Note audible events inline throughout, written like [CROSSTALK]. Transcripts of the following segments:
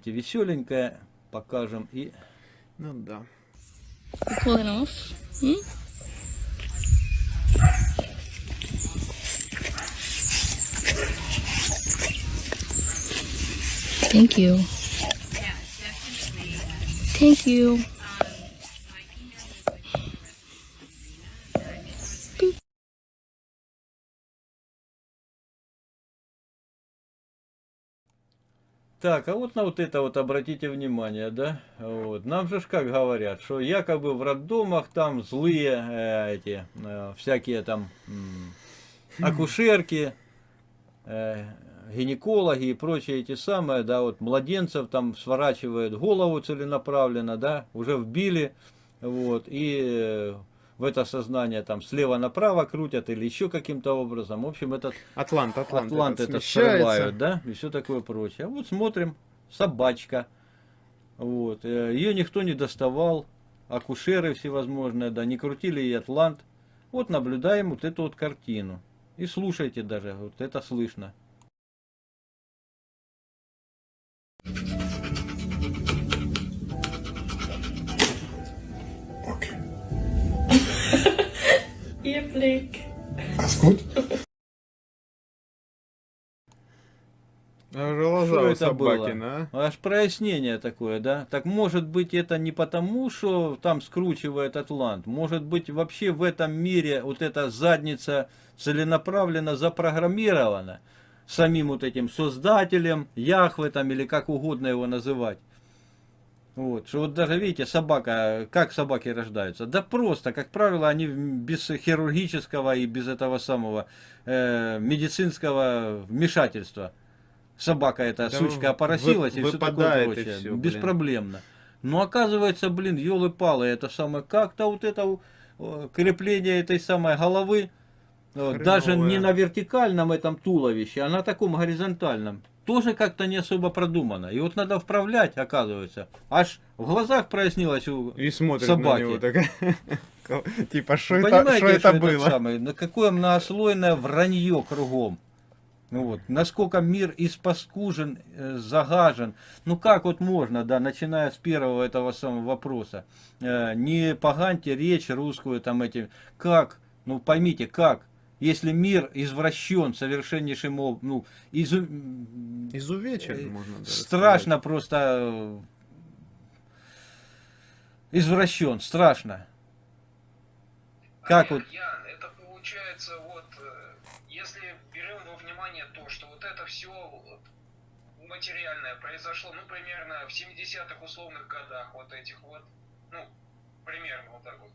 давайте веселенькое покажем и... Ну да. Pulling off. Thank you. Thank you. Так, а вот на вот это вот обратите внимание, да, вот, нам же как говорят, что якобы в роддомах там злые э, эти, э, всякие там м, акушерки, э, гинекологи и прочие эти самые, да, вот младенцев там сворачивают голову целенаправленно, да, уже вбили, вот, и э, в это сознание там слева направо крутят или еще каким-то образом. В общем, этот Атлант, Атлант, Атлант этот это срывают, да, и все такое прочее. А вот смотрим, собачка, вот, э, ее никто не доставал, акушеры всевозможные, да, не крутили ей Атлант. Вот наблюдаем вот эту вот картину. И слушайте даже, вот это слышно. Blick. Alles gut? А Глаза Что у это собакина, а? Аж прояснение такое, да? Так может быть это не потому, что там скручивает Атлант. Может быть вообще в этом мире вот эта задница целенаправленно запрограммирована самим вот этим создателем, Яхве там или как угодно его называть. Вот, что вот даже видите, собака, как собаки рождаются? Да просто, как правило, они без хирургического и без этого самого э, медицинского вмешательства. Собака эта Да сучка опоросилась вы- и все такое прочее. блин. Беспроблемно. Но оказывается, блин, елы-палы, это самое, как-то вот это крепление этой самой головы, э, даже не на вертикальном этом туловище, а на таком горизонтальном, тоже как-то не особо продумано. И вот надо вправлять, оказывается. Аж в глазах прояснилось у И смотрит собаки. на него так. [LAUGHS] Типа, что это, что это было? самый, на какое многослойное вранье кругом. Ну вот, насколько мир испаскужен, э, загажен. Ну как вот можно, да, начиная с первого этого самого вопроса. Э, не поганьте речь русскую там этим. Как? Ну поймите, как? Если мир извращен совершеннейшим образом, ну, изу... Изувечен, э, можно даже страшно просто э, извращен, страшно. Как Олег, вот? Ян, это получается вот, э, если берем во внимание то, что вот это все вот, материальное произошло, ну, примерно в 70-х условных годах вот этих вот, ну, примерно вот так вот.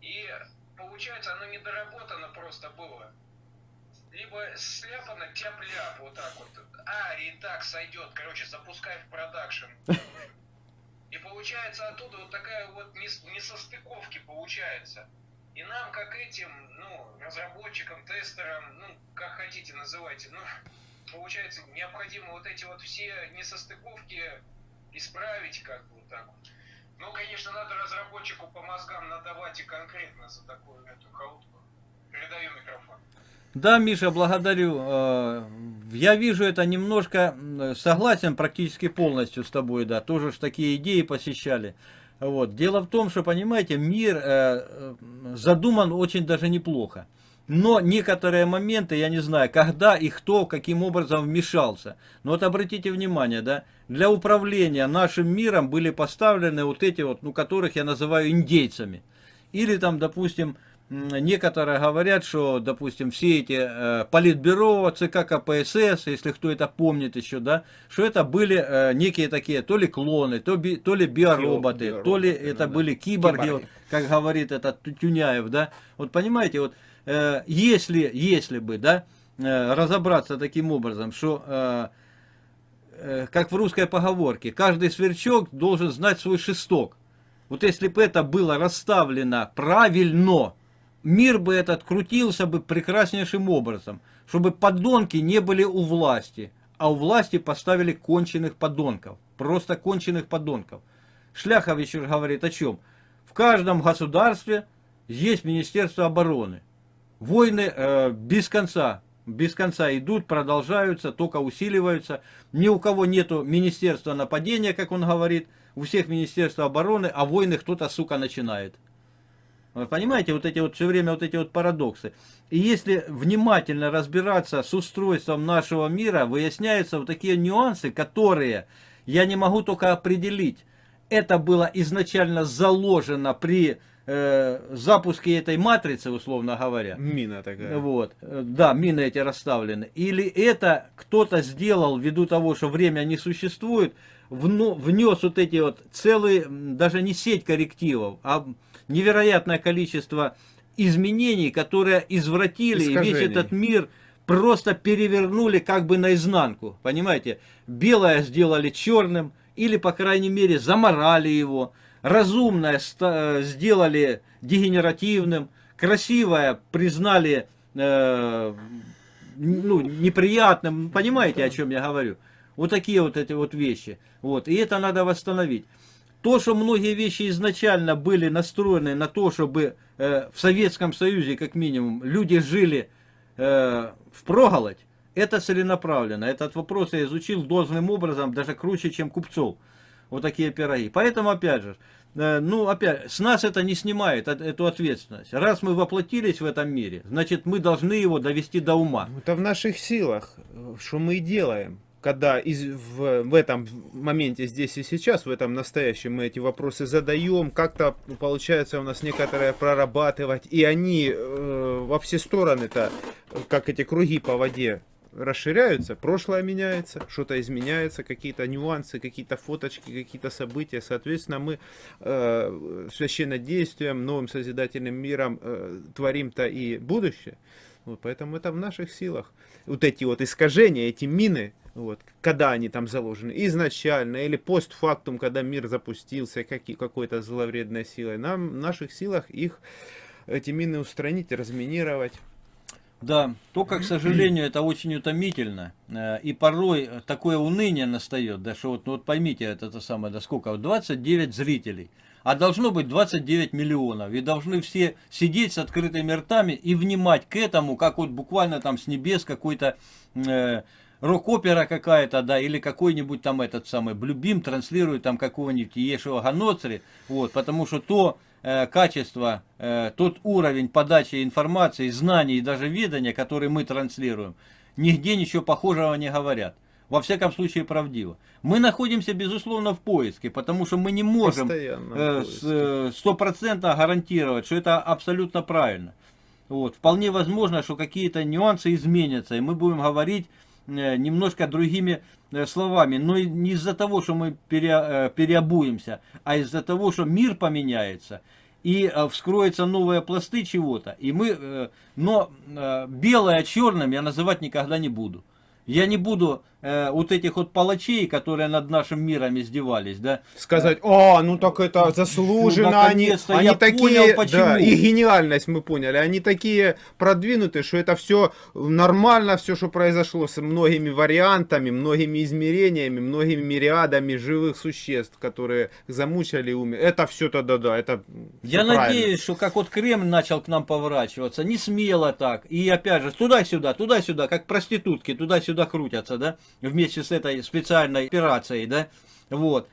И получается, оно недоработано просто было. Либо сляпано тяп-ляп вот так вот. А, и так сойдет, короче, запускай в продакшн. И получается оттуда вот такая вот нес- несостыковки получается. И нам, как этим, ну, разработчикам, тестерам, ну, как хотите называйте, ну, получается, необходимо вот эти вот все несостыковки исправить, как бы вот так вот. Ну, конечно, надо разработчику по мозгам надавать и конкретно за такую эту халутку. Передаю микрофон. Да, Миша, благодарю. Э, Я вижу это немножко, согласен практически полностью с тобой, да, тоже ж такие идеи посещали. Вот. Дело в том, что, понимаете, мир э, э, задуман очень даже неплохо. Но некоторые моменты, я не знаю, когда и кто, каким образом вмешался. Но вот обратите внимание, да, для управления нашим миром были поставлены вот эти вот, ну, которых я называю индейцами. Или там, допустим, некоторые говорят, что, допустим, все эти э, политбюро, ЦК КПСС, если кто это помнит еще, да, что это были э, некие такие, то ли клоны, то, би- то ли биороботы, Биороботы, то ли это да. были киборги, Киборги. вот, как говорит этот Тю- Тюняев, да. Вот понимаете, вот э, если, если бы, да, э, разобраться таким образом, что э, как в русской поговорке, каждый сверчок должен знать свой шесток. Вот если бы это было расставлено правильно, мир бы этот крутился бы прекраснейшим образом, чтобы подонки не были у власти, а у власти поставили конченых подонков, просто конченых подонков. Шляхович говорит о чем? В каждом государстве есть Министерство обороны. Войны э, без конца без конца идут, продолжаются, только усиливаются. Ни у кого нету министерства нападения, как он говорит, у всех министерства обороны, а войны кто-то, сука, начинает. Вы понимаете, вот эти вот все время вот эти вот парадоксы. И если внимательно разбираться с устройством нашего мира, выясняются вот такие нюансы, которые я не могу только определить. Это было изначально заложено при э, запуске этой матрицы, условно говоря. Мина такая. Вот, э, да, мины эти расставлены. Или это кто-то сделал ввиду того, что время не существует, внес вот эти вот целые, даже не сеть коррективов, а невероятное количество изменений, которые извратили весь этот мир просто перевернули как бы наизнанку. Понимаете? Белое сделали черным, или, по крайней мере, заморали его. Разумное э, сделали дегенеративным. Красивое признали э, ну, неприятным. Понимаете, о чем я говорю? Вот такие вот эти вот вещи. Вот. И это надо восстановить. То, что многие вещи изначально были настроены на то, чтобы э, в Советском Союзе, как минимум, люди жили э, в проголодь, это целенаправленно. Этот вопрос я изучил должным образом, даже круче, чем купцов. Вот такие пироги. Поэтому, опять же, э, ну, опять, с нас это не снимает эту ответственность. Раз мы воплотились в этом мире, значит, мы должны его довести до ума. Это в наших силах, что мы и делаем. Когда из, в, в этом моменте, здесь и сейчас, в этом настоящем, мы эти вопросы задаем, как-то получается у нас некоторые прорабатывать, и они э, во все стороны-то, как эти круги по воде, расширяются, прошлое меняется, что-то изменяется, какие-то нюансы, какие-то фоточки, какие-то события. Соответственно, мы э, священнодействием, новым созидательным миром э, творим-то и будущее. Вот, поэтому это в наших силах. Вот эти вот искажения, эти мины, вот, когда они там заложены, изначально или постфактум, когда мир запустился каки- какой-то зловредной силой, нам в наших силах их, эти мины устранить, разминировать. Да, только, к сожалению, это очень утомительно. Э, И порой такое уныние настает, да что вот, ну вот поймите, это, то самое, да сколько, вот 29 зрителей, а должно быть 29 миллионов. И должны все сидеть с открытыми ртами и внимать к этому, как вот буквально там с небес какой-то э, рок-опера какая-то, да, или какой-нибудь там этот самый Блюбим транслирует там какого-нибудь Ешева Ганоцри, вот, потому что то качество, э, тот уровень подачи информации, знаний и даже ведания, который мы транслируем, нигде ничего похожего не говорят. Во всяком случае, правдиво. Мы находимся, безусловно, в поиске, потому что мы не можем э, э, стопроцентно гарантировать, что это абсолютно правильно. Вот. Вполне возможно, что какие-то нюансы изменятся, и мы будем говорить э, немножко другими э, словами. Но не из-за того, что мы пере- э, переобуемся, а из-за того, что мир поменяется. И э, вскроются новые пласты чего-то. И мы, э, но э, белое черным я называть никогда не буду. Я не буду э, вот этих вот палачей, которые над нашим миром издевались, да, Сказать, о, ну так это заслуженно, Ну, они, наконец-то они я такие, понял, почему. да, и гениальность мы поняли, они такие продвинутые, что это все нормально, все, что произошло с многими вариантами, многими измерениями, многими мириадами живых существ, которые замучали умер. Это все тогда, да, это Я правильно. надеюсь, что как вот Кремль начал к нам поворачиваться, не смело так. И опять же, туда-сюда, туда-сюда, как проститутки, туда-сюда крутятся, да, вместе с этой специальной операцией, да, вот.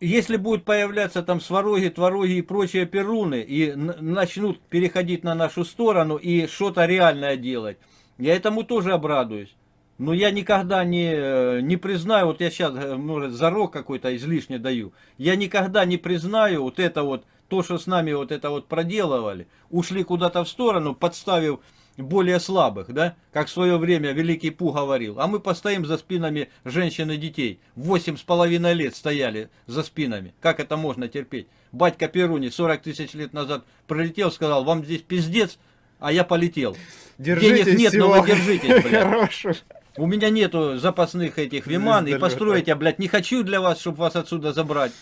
Если будут появляться там свароги, твороги и прочие перуны, и начнут переходить на нашу сторону и что-то реальное делать, я этому тоже обрадуюсь. Но я никогда не, э, не признаю, вот я сейчас, может, зарок какой-то излишне даю, я никогда не признаю вот это вот, то, что с нами вот это вот проделывали, ушли куда-то в сторону, подставив более слабых, да, как в свое время Великий Пу говорил, а мы постоим за спинами женщин и детей, восемь с половиной лет стояли за спинами, как это можно терпеть? Батька Перуни 40 тысяч лет назад прилетел, сказал, вам здесь пиздец, а я полетел. Держитесь Денег нет, но всего вы держитесь, блядь. хорошего. У меня нету запасных этих виман, и построить я, блядь, не хочу для вас, чтобы вас отсюда забрать.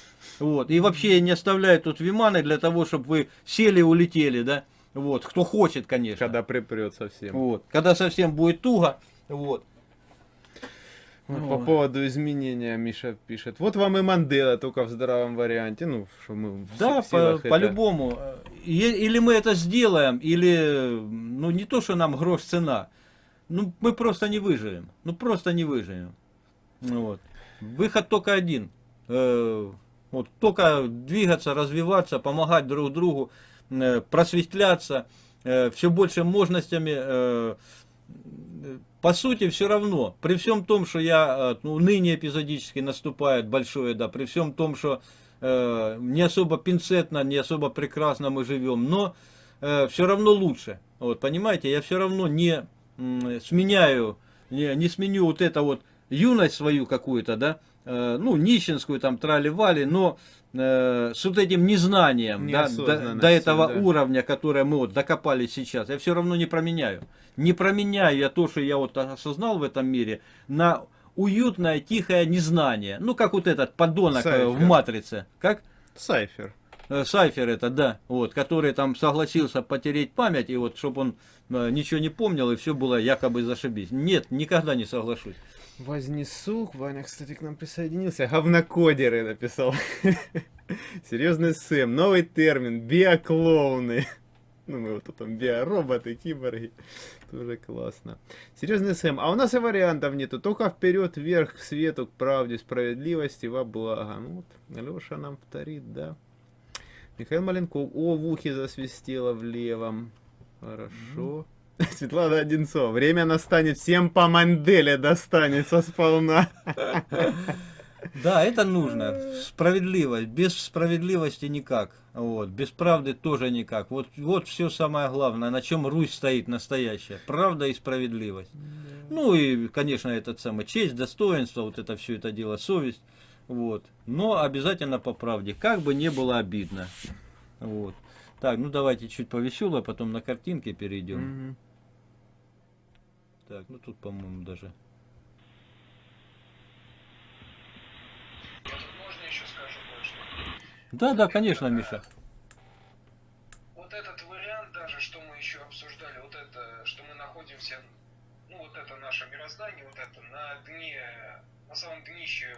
Вот. И вообще я не оставляю тут виманы для того, чтобы вы сели и улетели, да. Вот. Кто хочет, конечно. Когда припрет совсем. Вот. Когда совсем будет туго. Вот. Вот Ну, По поводу изменения Миша пишет. Вот вам и Мандела, только в здравом варианте. Ну, что мы Да, силах по- это- по-любому. Е- или мы это сделаем, или, ну, не то, что нам грош цена. ну, мы просто не выживем. Ну, просто не выживем. Ну, Вот. Выход только один. Э, вот, только двигаться, развиваться, помогать друг другу, э, просветляться, все больше мощностями. э, по сути, все равно, при всем том, что я, э, ну, ныне эпизодически наступает большое, да, при всем том, что э, не особо пинцетно, не особо прекрасно мы живем, но э, все равно лучше. Вот, понимаете, я все равно не сменяю, не, не сменю вот это вот юность свою какую-то, да, э, ну, нищенскую там трали-вали, но э, с вот этим незнанием, да, до, до этого да. уровня, которое мы вот докопались сейчас, я все равно не променяю. Не променяю я то, что я вот осознал в этом мире, на уютное, тихое незнание. Ну, как вот этот подонок э, в Сайфер. «Матрице». Как? Сайфер. Э, Сайфер это, да, вот, который там согласился потереть память, и вот, чтобы он ничего не помнил, и все было якобы зашибись. Нет, никогда не соглашусь. Вознесу, Ваня, кстати, к нам присоединился. Говнокодеры написал. [LAUGHS] Серьезный Сэм, новый термин, биоклоуны. [LAUGHS] Ну, мы вот тут там биороботы, киборги. Тоже классно. Серьезный Сэм, а у нас и вариантов нету. Только вперед, вверх, к свету, к правде, справедливости, во благо. Ну вот, Алеша нам повторит, да. Михаил Маленков, о, в ухе засвистело в левом. Хорошо. [LAUGHS] Светлана Одинцова, время настанет, всем по манделе достанется сполна. [LAUGHS] Да, это нужно. Справедливость. Без справедливости никак. Вот. Без правды тоже никак. Вот, вот все самое главное, на чем Русь стоит настоящая. Правда и справедливость. Ну и, конечно, этот самый честь, достоинство, вот это все это дело, совесть. Вот. Но обязательно по правде. Как бы не было обидно. Вот. Так, ну давайте чуть повесело, потом на картинки перейдем. Мгм. Так, ну тут, по-моему, даже. Можно еще скажу кое-что? Да, да, конечно, Миша. Вот этот вариант даже, что мы еще обсуждали, вот это, что мы находимся, ну вот это наше мироздание, вот это на дне, на самом днище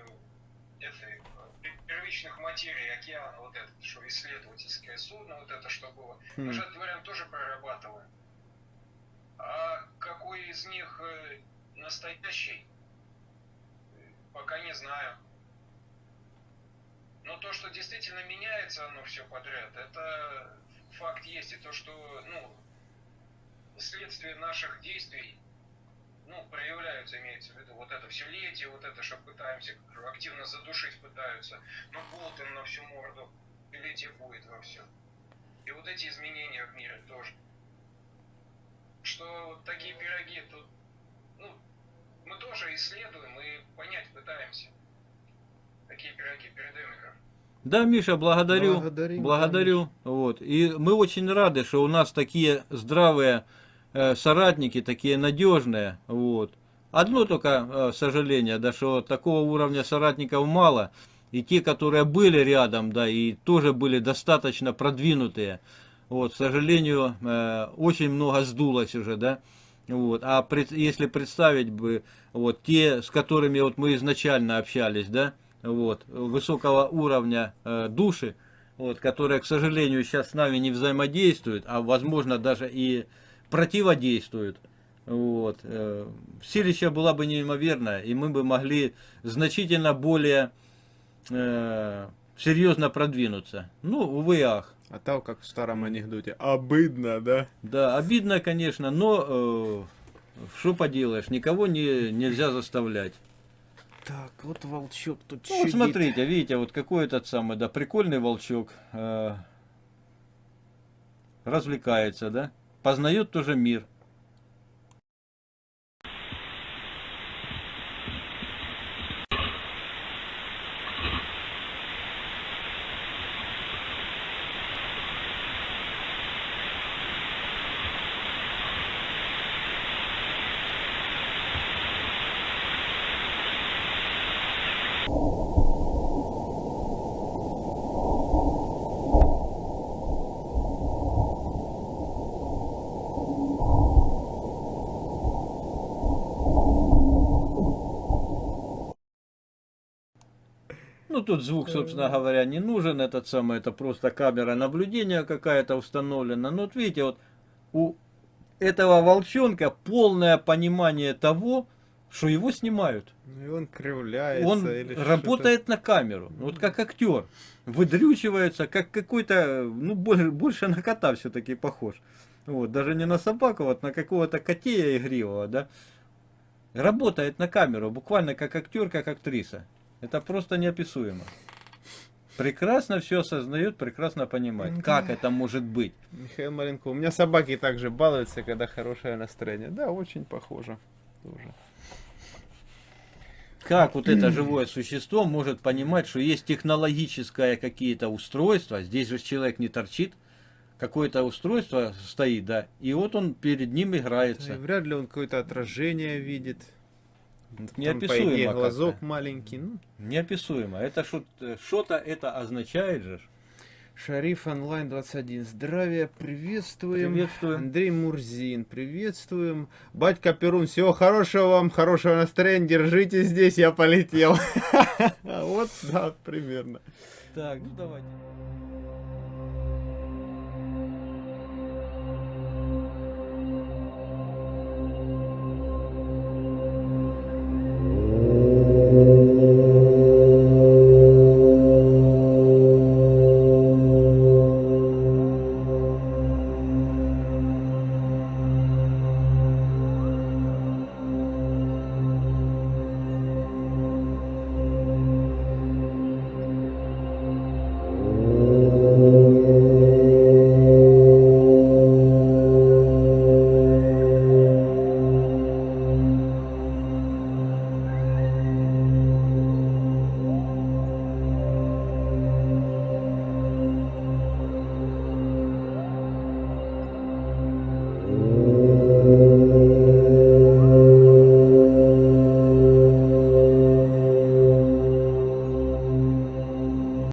этой э, первичных материй океана, вот это, что исследовательское судно, вот это что было. Мы Хм. же этот вариант тоже прорабатываем. А какой из них э, настоящий, пока не знаю. Но то, что действительно меняется оно все подряд, это факт есть. И то, что, ну, следствие наших действий, ну, проявляются, имеется в виду, вот это все летие, вот это, что пытаемся активно задушить пытаются, но Болтон на всю морду, летие будет во все. И вот эти изменения в мире тоже. Что такие пироги тут, ну, мы тоже исследуем и понять пытаемся. Такие пироги передаем микрофон. Да, Миша, благодарю. Благодарим, благодарю. Вот. И мы очень рады, что у нас такие здравые э, соратники, такие надежные. Вот. Одно только э, сожаление, да, что такого уровня соратников мало. И те, которые были рядом, да, и тоже были достаточно продвинутые. Вот, к сожалению, э, очень много сдулось уже, да. Вот. А если представить бы вот те, с которыми вот мы изначально общались, да, вот, высокого уровня э, души, вот, которые, к сожалению, сейчас с нами не взаимодействуют, а возможно даже и противодействуют. Вот. э, Силища была бы неимоверная, и мы бы могли значительно более э, серьезно продвинуться. Ну, увы ах. А там, как в старом анекдоте, обыдно, да? Да, обидно, конечно, но э, что поделаешь, никого не, нельзя заставлять. Так, вот волчок тут Ну, вот смотрите, видите, вот какой этот самый, да, прикольный волчок. э, развлекается, да? Познает тоже мир. Ну, тут звук, собственно говоря, не нужен. Этот самый, это просто камера наблюдения какая-то установлена. Ну, вот видите, вот у этого волчонка полное понимание того, что его снимают. Ну, и он кривляется. Он или работает на камеру, вот как актер, выдрючивается, как какой-то, ну больше, больше на кота все-таки похож. Вот, даже не на собаку, вот на какого-то котея игривого, да. Работает на камеру, буквально как актер, как актриса. Это просто неописуемо. Прекрасно все осознает, прекрасно понимает, как это может быть. Михаил Маленко. У меня собаки также балуются, когда хорошее настроение. Да, очень похоже. Тоже. Как вот это живое существо может понимать, что есть технологическое какие-то устройства, здесь же человек не торчит, какое-то устройство стоит, да, и вот он перед ним И играется. вряд ли он какое-то отражение видит. По Неописуемо идее, как-то. глазок маленький. Ну, Неописуемо. Это что-то это означает же. Шариф онлайн 21. Здравия, приветствуем. Приветствуем. Андрей Мурзин, приветствуем. Батька Перун, всего хорошего вам, хорошего настроения, держите здесь, я полетел. [LAUGHS] Вот, да, примерно. Так, ну давайте.